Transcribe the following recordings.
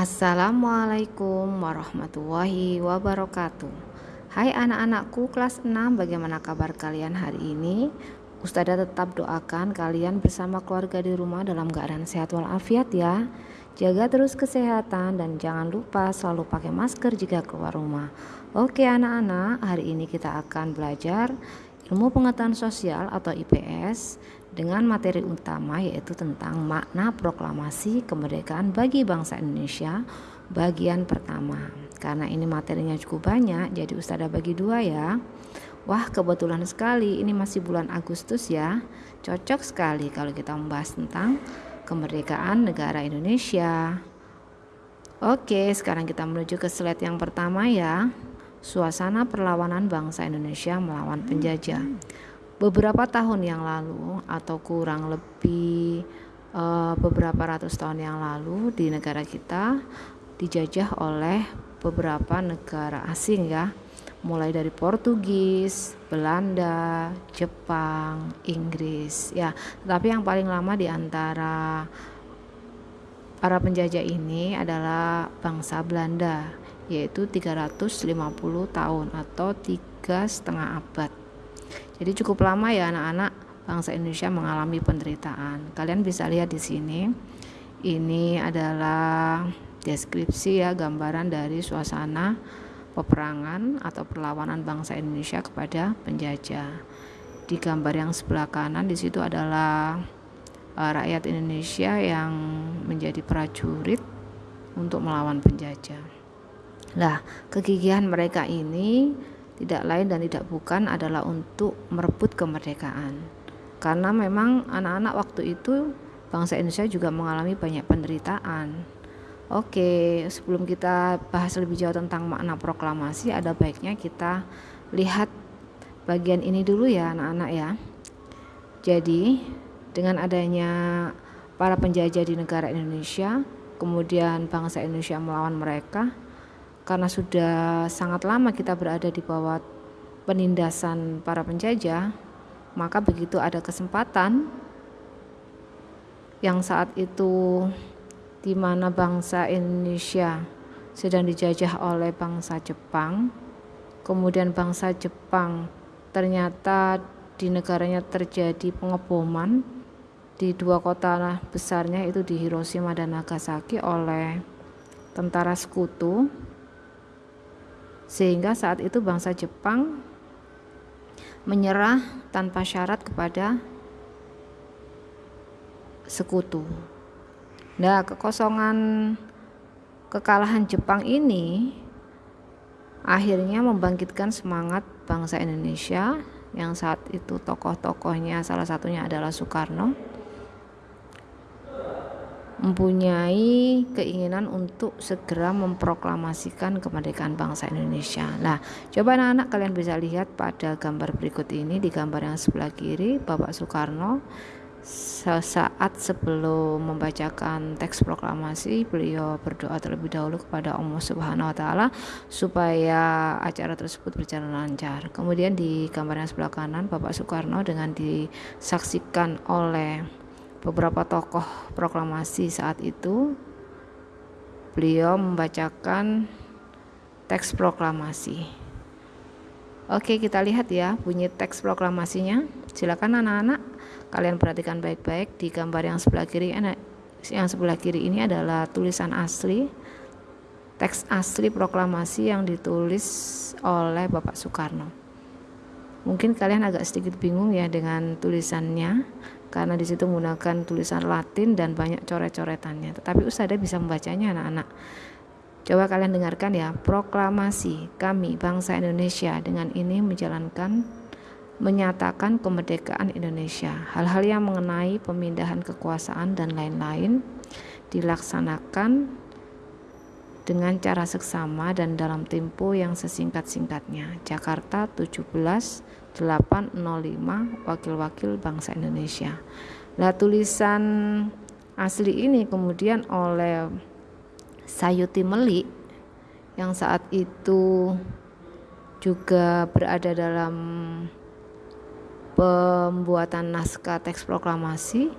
Assalamualaikum warahmatullahi wabarakatuh. Hai anak-anakku kelas 6 bagaimana kabar kalian hari ini? Ustazah tetap doakan kalian bersama keluarga di rumah dalam keadaan sehat walafiat ya. Jaga terus kesehatan dan jangan lupa selalu pakai masker jika keluar rumah. Oke anak-anak hari ini kita akan belajar ilmu pengetahuan sosial atau IPS dengan materi utama yaitu tentang makna proklamasi kemerdekaan bagi bangsa Indonesia bagian pertama. Karena ini materinya cukup banyak, jadi Ustazah bagi dua ya. Wah kebetulan sekali ini masih bulan Agustus ya. Cocok sekali kalau kita membahas tentang kemerdekaan negara Indonesia. Oke, sekarang kita menuju ke slide yang pertama ya. Suasana perlawanan bangsa Indonesia melawan penjajah beberapa tahun yang lalu atau kurang lebih uh, beberapa ratus tahun yang lalu di negara kita dijajah oleh beberapa negara asing ya mulai dari Portugis, Belanda, Jepang, Inggris ya. Tapi yang paling lama di antara para penjajah ini adalah bangsa Belanda yaitu 350 tahun atau tiga setengah abad jadi cukup lama ya anak-anak bangsa Indonesia mengalami penderitaan. Kalian bisa lihat di sini. Ini adalah deskripsi ya gambaran dari suasana peperangan atau perlawanan bangsa Indonesia kepada penjajah. Di gambar yang sebelah kanan di situ adalah uh, rakyat Indonesia yang menjadi prajurit untuk melawan penjajah. Nah, kegigihan mereka ini tidak lain dan tidak bukan adalah untuk merebut kemerdekaan. Karena memang anak-anak waktu itu bangsa Indonesia juga mengalami banyak penderitaan. Oke, sebelum kita bahas lebih jauh tentang makna proklamasi, ada baiknya kita lihat bagian ini dulu ya anak-anak ya. Jadi, dengan adanya para penjajah di negara Indonesia, kemudian bangsa Indonesia melawan mereka, karena sudah sangat lama kita berada di bawah penindasan para penjajah, maka begitu ada kesempatan yang saat itu di mana bangsa Indonesia sedang dijajah oleh bangsa Jepang, kemudian bangsa Jepang ternyata di negaranya terjadi pengeboman di dua kota besarnya itu di Hiroshima dan Nagasaki oleh tentara sekutu sehingga saat itu bangsa Jepang menyerah tanpa syarat kepada sekutu. Nah, kekosongan kekalahan Jepang ini akhirnya membangkitkan semangat bangsa Indonesia yang saat itu tokoh-tokohnya salah satunya adalah Soekarno mempunyai keinginan untuk segera memproklamasikan kemerdekaan bangsa Indonesia. Nah, coba anak-anak kalian bisa lihat pada gambar berikut ini di gambar yang sebelah kiri Bapak Soekarno sesaat sebelum membacakan teks proklamasi beliau berdoa terlebih dahulu kepada Allah Subhanahu wa taala supaya acara tersebut berjalan lancar. Kemudian di gambar yang sebelah kanan Bapak Soekarno dengan disaksikan oleh beberapa tokoh proklamasi saat itu beliau membacakan teks proklamasi. Oke, kita lihat ya bunyi teks proklamasinya. Silakan anak-anak kalian perhatikan baik-baik di gambar yang sebelah kiri yang sebelah kiri ini adalah tulisan asli teks asli proklamasi yang ditulis oleh Bapak Soekarno. Mungkin kalian agak sedikit bingung ya dengan tulisannya karena di situ menggunakan tulisan Latin dan banyak coret-coretannya. Tetapi Ustazah bisa membacanya anak-anak. Coba kalian dengarkan ya, proklamasi kami bangsa Indonesia dengan ini menjalankan menyatakan kemerdekaan Indonesia. Hal-hal yang mengenai pemindahan kekuasaan dan lain-lain dilaksanakan dengan cara seksama dan dalam tempo yang sesingkat-singkatnya. Jakarta 17 805 wakil-wakil bangsa Indonesia. Nah, tulisan asli ini kemudian oleh Sayuti Melik yang saat itu juga berada dalam pembuatan naskah teks proklamasi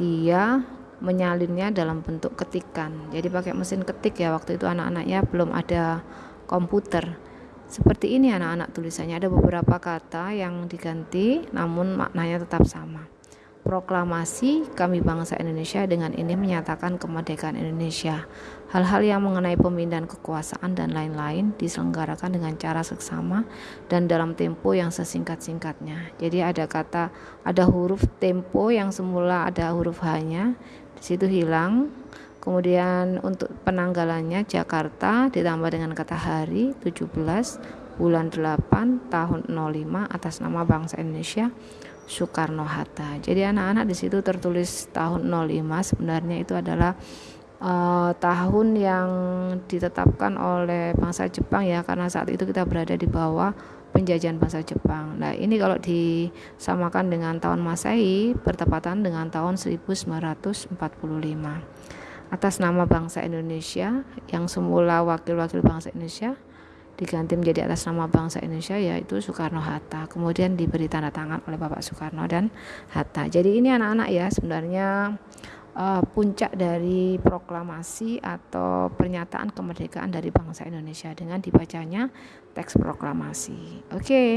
dia menyalinnya dalam bentuk ketikan. Jadi pakai mesin ketik ya waktu itu anak-anaknya belum ada komputer. Seperti ini anak-anak tulisannya ada beberapa kata yang diganti namun maknanya tetap sama. Proklamasi kami bangsa Indonesia dengan ini menyatakan kemerdekaan Indonesia. Hal-hal yang mengenai pemindahan kekuasaan dan lain-lain diselenggarakan dengan cara seksama dan dalam tempo yang sesingkat-singkatnya. Jadi ada kata ada huruf tempo yang semula ada huruf H-nya, di situ hilang. Kemudian untuk penanggalannya Jakarta ditambah dengan kata hari 17 bulan 8 tahun 05 atas nama bangsa Indonesia Soekarno Hatta. Jadi anak-anak di situ tertulis tahun 05 sebenarnya itu adalah uh, tahun yang ditetapkan oleh bangsa Jepang ya karena saat itu kita berada di bawah penjajahan bangsa Jepang. Nah, ini kalau disamakan dengan tahun Masehi bertepatan dengan tahun 1945. Atas nama bangsa Indonesia yang semula wakil-wakil bangsa Indonesia diganti menjadi atas nama bangsa Indonesia yaitu Soekarno Hatta. Kemudian diberi tanda tangan oleh Bapak Soekarno dan Hatta. Jadi ini anak-anak ya sebenarnya uh, puncak dari proklamasi atau pernyataan kemerdekaan dari bangsa Indonesia dengan dibacanya teks proklamasi. Oke. Okay.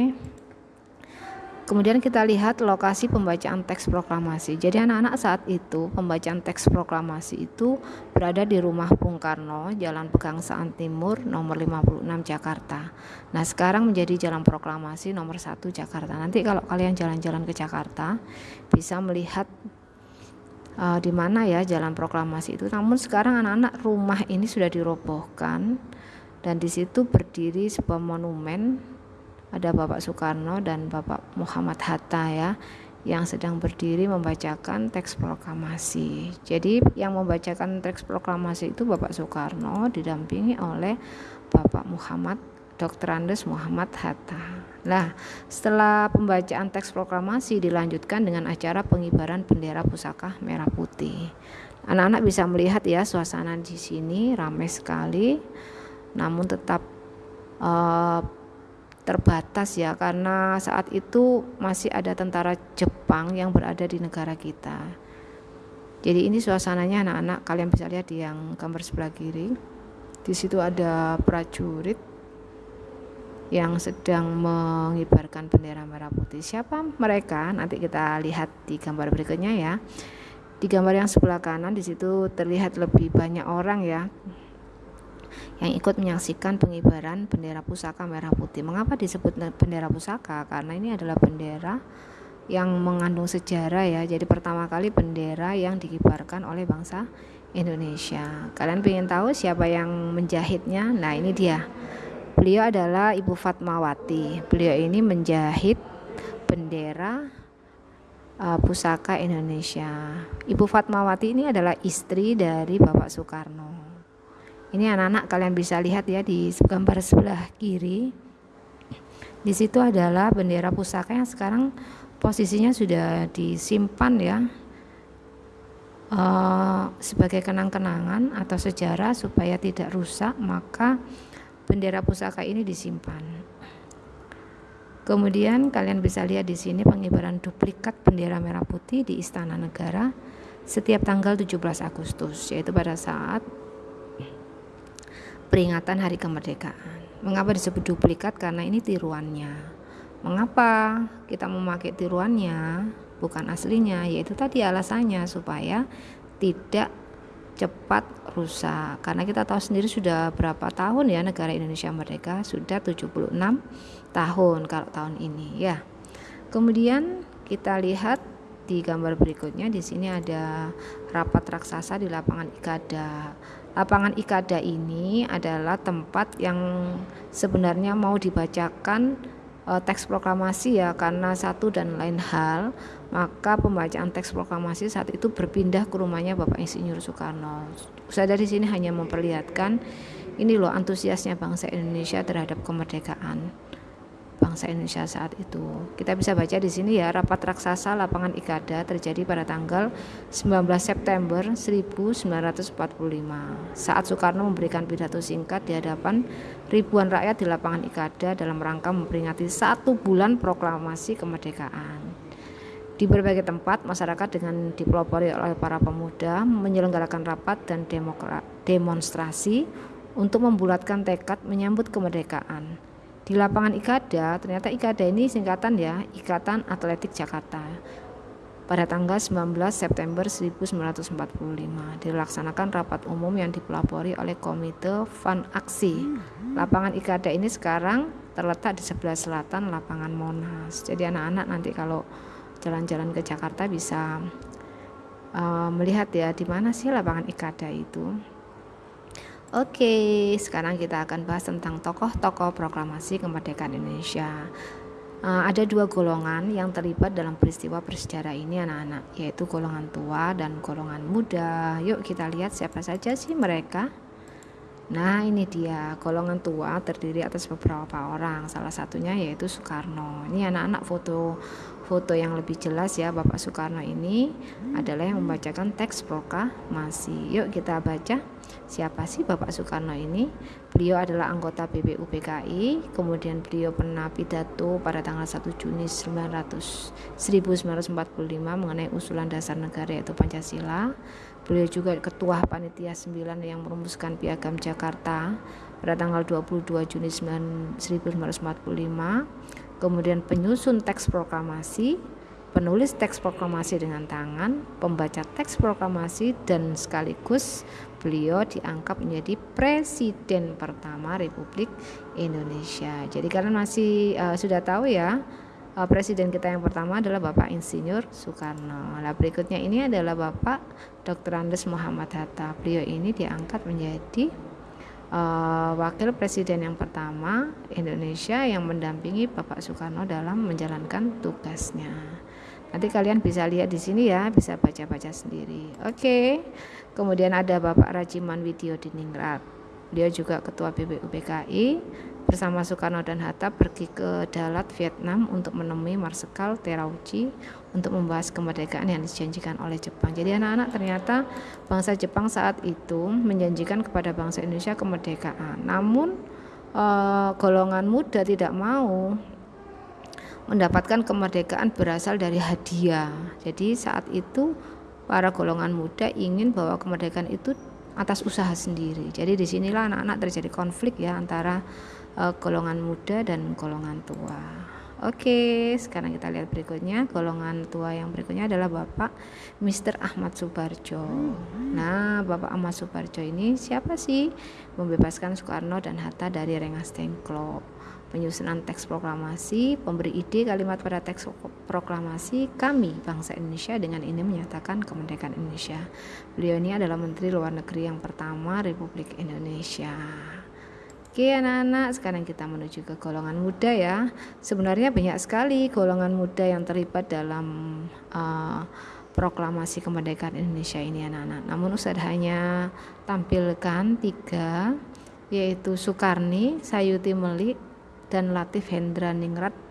Kemudian kita lihat lokasi pembacaan teks proklamasi. Jadi anak-anak saat itu pembacaan teks proklamasi itu berada di rumah Bung Karno, Jalan Pegangsaan Timur nomor 56 Jakarta. Nah, sekarang menjadi Jalan Proklamasi nomor 1 Jakarta. Nanti kalau kalian jalan-jalan ke Jakarta bisa melihat uh, di mana ya Jalan Proklamasi itu. Namun sekarang anak-anak rumah ini sudah dirobohkan dan di situ berdiri sebuah monumen ada Bapak Soekarno dan Bapak Muhammad Hatta ya yang sedang berdiri membacakan teks proklamasi. Jadi yang membacakan teks proklamasi itu Bapak Soekarno didampingi oleh Bapak Muhammad Dr. Andes Muhammad Hatta. Nah, setelah pembacaan teks proklamasi dilanjutkan dengan acara pengibaran bendera pusaka merah putih. Anak-anak bisa melihat ya suasana di sini ramai sekali, namun tetap uh, terbatas ya karena saat itu masih ada tentara Jepang yang berada di negara kita. Jadi ini suasananya anak-anak kalian bisa lihat di yang gambar sebelah kiri. Di situ ada prajurit yang sedang mengibarkan bendera merah putih. Siapa mereka? Nanti kita lihat di gambar berikutnya ya. Di gambar yang sebelah kanan di situ terlihat lebih banyak orang ya yang ikut menyaksikan pengibaran bendera pusaka merah putih. Mengapa disebut bendera pusaka? Karena ini adalah bendera yang mengandung sejarah ya. Jadi pertama kali bendera yang dikibarkan oleh bangsa Indonesia. Kalian ingin tahu siapa yang menjahitnya? Nah, ini dia. Beliau adalah Ibu Fatmawati. Beliau ini menjahit bendera uh, pusaka Indonesia. Ibu Fatmawati ini adalah istri dari Bapak Soekarno. Ini anak-anak kalian bisa lihat ya di gambar sebelah kiri. Di situ adalah bendera pusaka yang sekarang posisinya sudah disimpan ya uh, sebagai kenang-kenangan atau sejarah supaya tidak rusak maka bendera pusaka ini disimpan. Kemudian kalian bisa lihat di sini pengibaran duplikat bendera merah putih di Istana Negara setiap tanggal 17 Agustus yaitu pada saat peringatan hari kemerdekaan. Mengapa disebut duplikat? Karena ini tiruannya. Mengapa kita memakai tiruannya bukan aslinya? Yaitu tadi alasannya supaya tidak cepat rusak. Karena kita tahu sendiri sudah berapa tahun ya negara Indonesia merdeka? Sudah 76 tahun kalau tahun ini ya. Kemudian kita lihat di gambar berikutnya di sini ada rapat raksasa di lapangan Ikada. Lapangan Ikada ini adalah tempat yang sebenarnya mau dibacakan e, teks proklamasi ya karena satu dan lain hal maka pembacaan teks proklamasi saat itu berpindah ke rumahnya Bapak Insinyur Soekarno. Saya dari sini hanya memperlihatkan ini loh antusiasnya bangsa Indonesia terhadap kemerdekaan bangsa Indonesia saat itu. Kita bisa baca di sini ya, rapat raksasa lapangan Ikada terjadi pada tanggal 19 September 1945. Saat Soekarno memberikan pidato singkat di hadapan ribuan rakyat di lapangan Ikada dalam rangka memperingati satu bulan proklamasi kemerdekaan. Di berbagai tempat, masyarakat dengan dipelopori oleh para pemuda menyelenggarakan rapat dan demonstrasi untuk membulatkan tekad menyambut kemerdekaan. Di lapangan IKADA, ternyata IKADA ini singkatan ya, Ikatan Atletik Jakarta. Pada tanggal 19 September 1945 dilaksanakan rapat umum yang dipelopori oleh Komite Fan Aksi. Lapangan IKADA ini sekarang terletak di sebelah selatan lapangan Monas. Jadi anak-anak nanti kalau jalan-jalan ke Jakarta bisa uh, melihat ya di mana sih lapangan Ikada itu. Oke, sekarang kita akan bahas tentang tokoh-tokoh proklamasi kemerdekaan Indonesia. Uh, ada dua golongan yang terlibat dalam peristiwa bersejarah ini anak-anak, yaitu golongan tua dan golongan muda. Yuk kita lihat siapa saja sih mereka. Nah, ini dia golongan tua terdiri atas beberapa orang. Salah satunya yaitu Soekarno. Ini anak-anak foto foto yang lebih jelas ya Bapak Soekarno ini adalah yang membacakan teks proklamasi. Yuk kita baca. Siapa sih Bapak Soekarno ini? Beliau adalah anggota BPU PKI, kemudian beliau pernah pidato pada tanggal 1 Juni 900, 1945 mengenai usulan dasar negara yaitu Pancasila. Beliau juga ketua panitia 9 yang merumuskan Piagam Jakarta pada tanggal 22 Juni 1945. Kemudian penyusun teks proklamasi, penulis teks proklamasi dengan tangan, pembaca teks proklamasi dan sekaligus beliau diangkat menjadi presiden pertama Republik Indonesia. Jadi kalian masih uh, sudah tahu ya uh, presiden kita yang pertama adalah Bapak Insinyur Soekarno. Nah, berikutnya ini adalah Bapak Dr. Andes Muhammad Hatta. Beliau ini diangkat menjadi uh, wakil presiden yang pertama Indonesia yang mendampingi Bapak Soekarno dalam menjalankan tugasnya. Nanti kalian bisa lihat di sini ya, bisa baca-baca sendiri. Oke. Okay. Kemudian ada Bapak Rajiman Widyo Diningrat. Beliau juga ketua BPUPKI bersama Soekarno dan Hatta pergi ke Dalat, Vietnam untuk menemui Marsikal Terauchi untuk membahas kemerdekaan yang dijanjikan oleh Jepang. Jadi anak-anak ternyata bangsa Jepang saat itu menjanjikan kepada bangsa Indonesia kemerdekaan. Namun eh, golongan muda tidak mau mendapatkan kemerdekaan berasal dari hadiah. Jadi saat itu para golongan muda ingin bahwa kemerdekaan itu atas usaha sendiri. Jadi di sinilah anak-anak terjadi konflik ya antara uh, golongan muda dan golongan tua. Oke, sekarang kita lihat berikutnya. Golongan tua yang berikutnya adalah Bapak Mr. Ahmad Subarjo. Nah, Bapak Ahmad Subarjo ini siapa sih? Membebaskan Soekarno dan Hatta dari Rengas Dengklok. Penyusunan teks proklamasi, pemberi ide kalimat pada teks proklamasi kami bangsa Indonesia dengan ini menyatakan kemerdekaan Indonesia. Beliau ini adalah Menteri Luar Negeri yang pertama Republik Indonesia. Oke anak-anak, sekarang kita menuju ke golongan muda ya. Sebenarnya banyak sekali golongan muda yang terlibat dalam uh, proklamasi kemerdekaan Indonesia ini anak-anak. Namun Ustaz hanya tampilkan tiga, yaitu Soekarni, Sayuti Melik, dan Latif Hendra Ningrat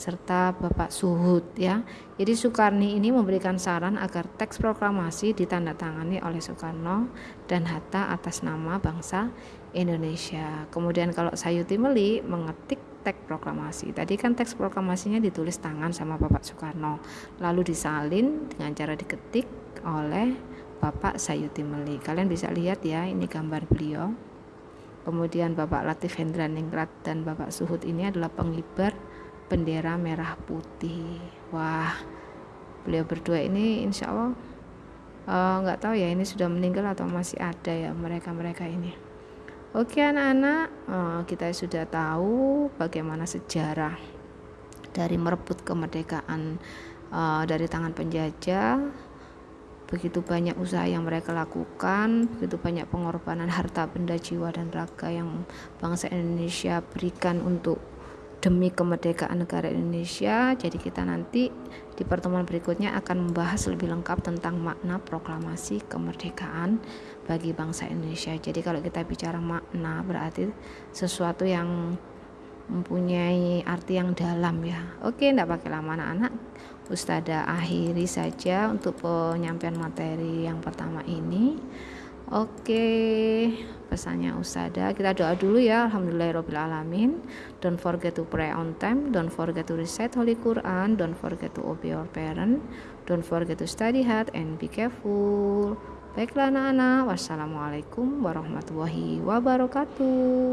serta Bapak Suhud ya. Jadi Soekarni ini memberikan saran agar teks proklamasi ditandatangani oleh Soekarno dan Hatta atas nama bangsa Indonesia. Kemudian kalau Sayuti Meli mengetik teks proklamasi. Tadi kan teks proklamasinya ditulis tangan sama Bapak Soekarno, lalu disalin dengan cara diketik oleh Bapak Sayuti Meli. Kalian bisa lihat ya, ini gambar beliau. Kemudian Bapak Latif Hendra Ningrat dan Bapak Suhud ini adalah pengibar bendera merah putih. Wah beliau berdua ini insya Allah eh, nggak uh, tahu ya ini sudah meninggal atau masih ada ya mereka mereka ini. Oke anak-anak uh, kita sudah tahu bagaimana sejarah dari merebut kemerdekaan uh, dari tangan penjajah begitu banyak usaha yang mereka lakukan, begitu banyak pengorbanan harta, benda, jiwa, dan raga yang bangsa Indonesia berikan untuk demi kemerdekaan negara Indonesia. Jadi kita nanti di pertemuan berikutnya akan membahas lebih lengkap tentang makna proklamasi kemerdekaan bagi bangsa Indonesia. Jadi kalau kita bicara makna berarti sesuatu yang mempunyai arti yang dalam ya. Oke, tidak pakai lama anak-anak. Ustada akhiri saja untuk penyampaian materi yang pertama ini. Oke, pesannya Usada. Kita doa dulu ya. Alhamdulillahirobbilalamin. Don't forget to pray on time. Don't forget to recite Holy Quran. Don't forget to obey your parent. Don't forget to study hard and be careful. Baiklah anak-anak. Wassalamualaikum warahmatullahi wabarakatuh.